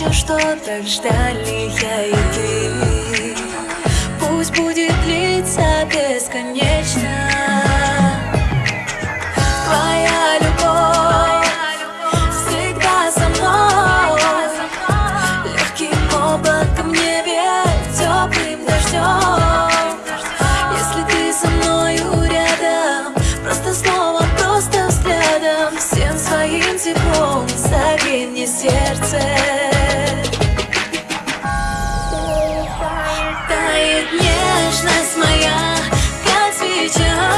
Замечу, что так ждали я и ты. Пусть будет 一切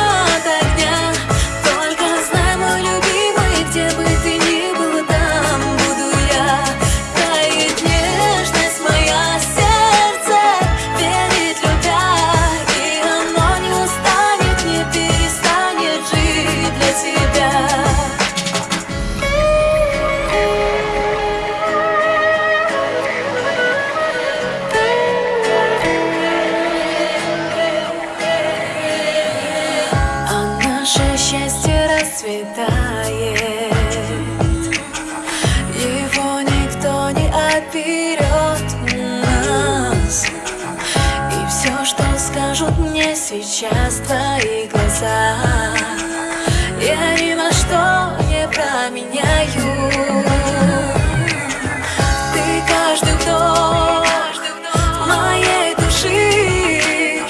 пляшут мне сейчас твои глаза. Я ни на что не променяю. Ты каждый вдох моей души.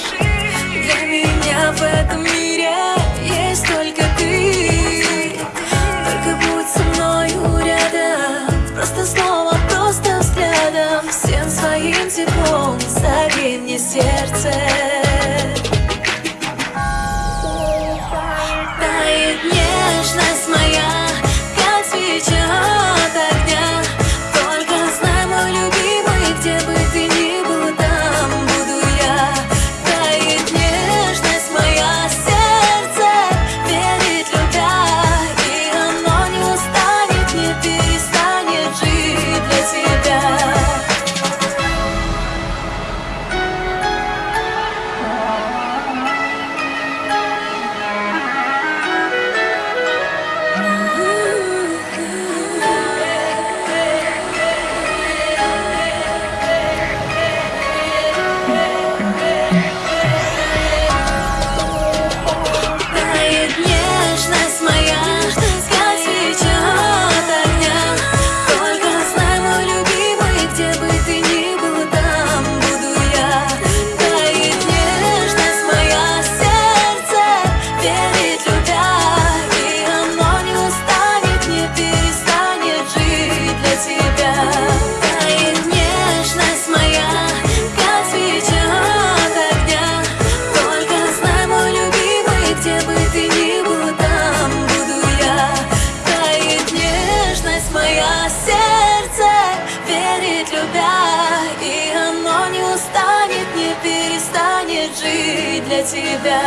Для меня в этом мире есть только ты. Только будь со мною рядом. Просто словом, просто взглядом. Всем своим теплом Согрей мне сердце. тебя.